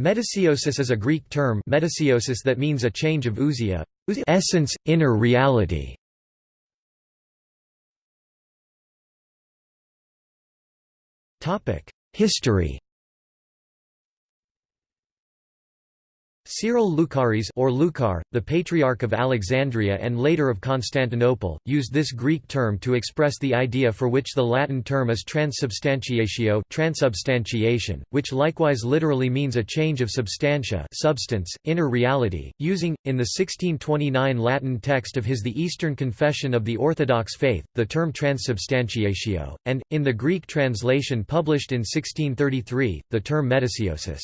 Metousiosis is a Greek term metousiosis that means a change of ousia, essence, inner reality. History Cyril Lucaris or Lucar, the Patriarch of Alexandria and later of Constantinople, used this Greek term to express the idea for which the Latin term is transubstantiatio transubstantiation, which likewise literally means a change of substantia substance, inner reality, using, in the 1629 Latin text of his The Eastern Confession of the Orthodox Faith, the term transubstantiatio, and, in the Greek translation published in 1633, the term metousiosis.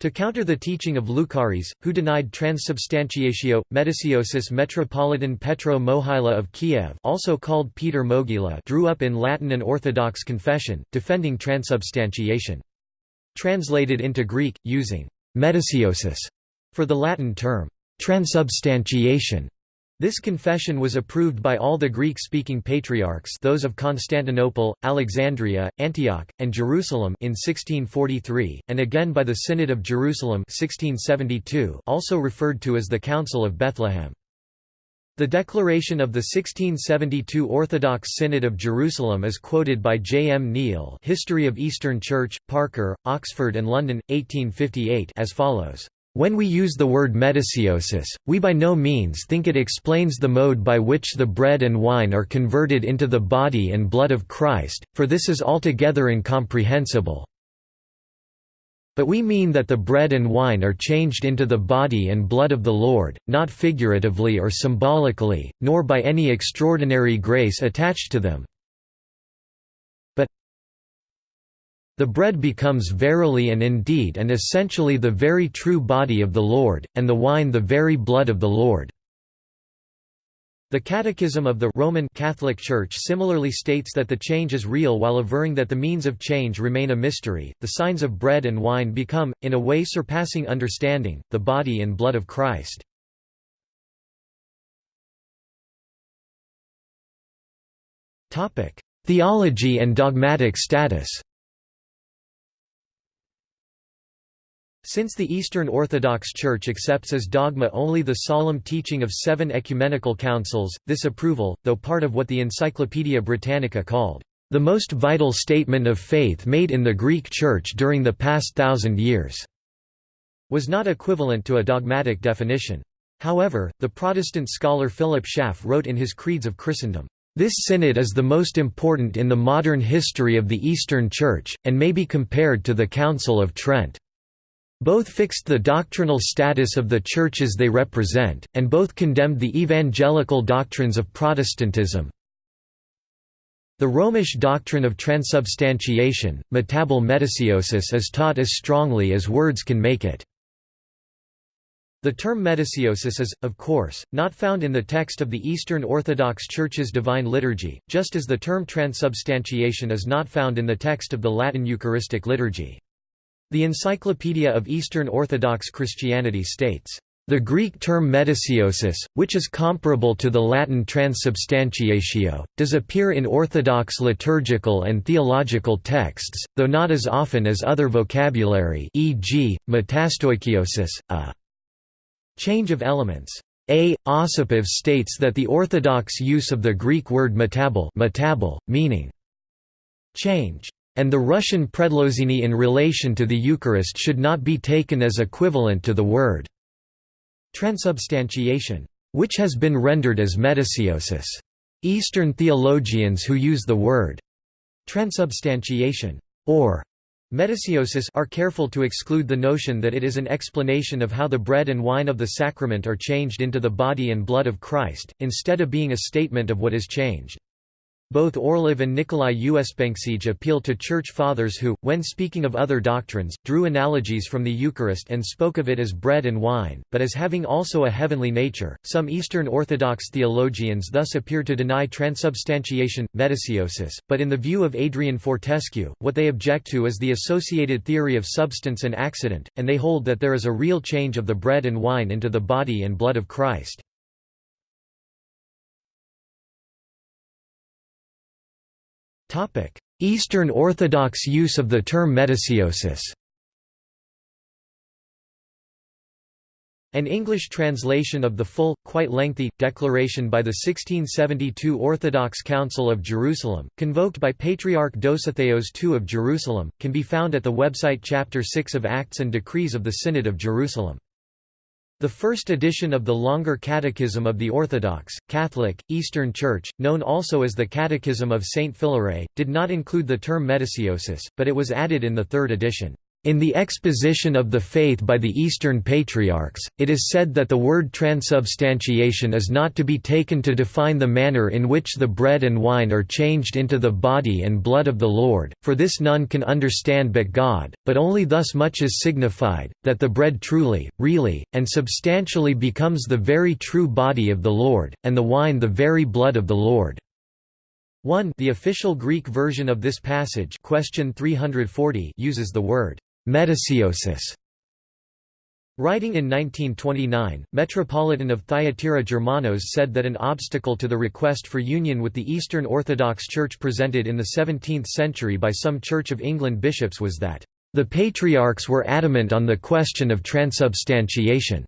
To counter the teaching of Lucaris, who denied transubstantiatio, metousiosis Metropolitan Petro Mohyla of Kiev also called Peter Mogila drew up in Latin an Orthodox confession, defending transubstantiation. Translated into Greek, using «metousiosis» for the Latin term «transubstantiation», this confession was approved by all the Greek-speaking patriarchs those of Constantinople, Alexandria, Antioch, and Jerusalem in 1643, and again by the Synod of Jerusalem 1672 also referred to as the Council of Bethlehem. The declaration of the 1672 Orthodox Synod of Jerusalem is quoted by J. M. Neale History of Eastern Church, Parker, Oxford and London, 1858 as follows. When we use the word metousiosis, we by no means think it explains the mode by which the bread and wine are converted into the body and blood of Christ, for this is altogether incomprehensible. But we mean that the bread and wine are changed into the body and blood of the Lord, not figuratively or symbolically, nor by any extraordinary grace attached to them, The bread becomes verily and indeed and essentially the very true body of the Lord, and the wine the very blood of the Lord." The Catechism of the Roman Catholic Church similarly states that the change is real while averring that the means of change remain a mystery. The signs of bread and wine become, in a way surpassing understanding, the body and blood of Christ. Theology and dogmatic status Since the Eastern Orthodox Church accepts as dogma only the solemn teaching of seven ecumenical councils, this approval, though part of what the Encyclopaedia Britannica called, "...the most vital statement of faith made in the Greek Church during the past thousand years," was not equivalent to a dogmatic definition. However, the Protestant scholar Philip Schaff wrote in his Creeds of Christendom, this synod is the most important in the modern history of the Eastern Church, and may be compared to the Council of Trent. Both fixed the doctrinal status of the churches they represent, and both condemned the evangelical doctrines of Protestantism. The Romish doctrine of transubstantiation, metabol metousiosis is taught as strongly as words can make it. The term metousiosis is, of course, not found in the text of the Eastern Orthodox Church's Divine Liturgy, just as the term transubstantiation is not found in the text of the Latin Eucharistic Liturgy. The Encyclopedia of Eastern Orthodox Christianity states, "...the Greek term metousiosis, which is comparable to the Latin transubstantiatio, does appear in Orthodox liturgical and theological texts, though not as often as other vocabulary e.g., metastoikiosis, a change of elements." A. Osipov states that the Orthodox use of the Greek word metabol, metabol meaning change and the Russian predlozhenie in relation to the Eucharist should not be taken as equivalent to the word transubstantiation, which has been rendered as metousiosis. Eastern theologians who use the word transubstantiation or metasiosis are careful to exclude the notion that it is an explanation of how the bread and wine of the sacrament are changed into the body and blood of Christ, instead of being a statement of what is changed. Both Orlov and Nikolai Uspensky appeal to Church Fathers who, when speaking of other doctrines, drew analogies from the Eucharist and spoke of it as bread and wine, but as having also a heavenly nature. Some Eastern Orthodox theologians thus appear to deny transubstantiation, metousiosis, but in the view of Adrian Fortescue, what they object to is the associated theory of substance and accident, and they hold that there is a real change of the bread and wine into the body and blood of Christ. Eastern Orthodox use of the term Metousiosis. An English translation of the full, quite lengthy, declaration by the 1672 Orthodox Council of Jerusalem, convoked by Patriarch Dositheos II of Jerusalem, can be found at the website Chapter 6 of Acts and Decrees of the Synod of Jerusalem. The first edition of the longer Catechism of the Orthodox, Catholic, Eastern Church, known also as the Catechism of Saint Philaret, did not include the term metousiosis, but it was added in the third edition. In the exposition of the faith by the Eastern Patriarchs, it is said that the word transubstantiation is not to be taken to define the manner in which the bread and wine are changed into the body and blood of the Lord, for this none can understand but God, but only thus much is signified, that the bread truly, really, and substantially becomes the very true body of the Lord, and the wine the very blood of the Lord. 1 The official Greek version of this passage question 340 uses the word Metousiosis Writing in 1929, Metropolitan of Thyatira Germanos said that an obstacle to the request for union with the Eastern Orthodox Church presented in the 17th century by some Church of England bishops was that, "...the patriarchs were adamant on the question of transubstantiation."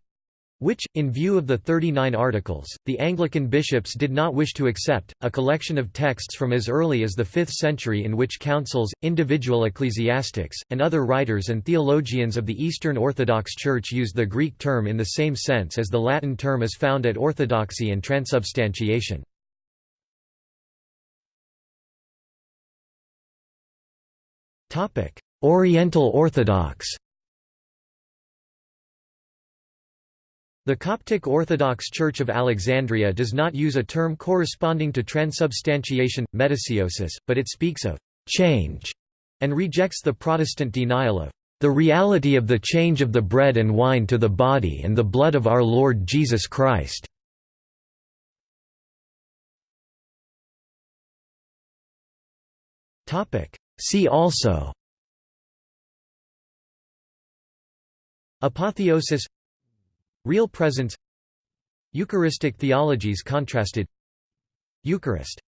Which, in view of the 39 articles, the Anglican bishops did not wish to accept, a collection of texts from as early as the 5th century in which councils, individual ecclesiastics, and other writers and theologians of the Eastern Orthodox Church used the Greek term in the same sense as the Latin term is found at orthodoxy and transubstantiation. Oriental Orthodox The Coptic Orthodox Church of Alexandria does not use a term corresponding to transubstantiation, metousiosis, but it speaks of «change» and rejects the Protestant denial of «the reality of the change of the bread and wine to the body and the blood of our Lord Jesus Christ». See also. Apotheosis Real presence Eucharistic theologies contrasted. Eucharist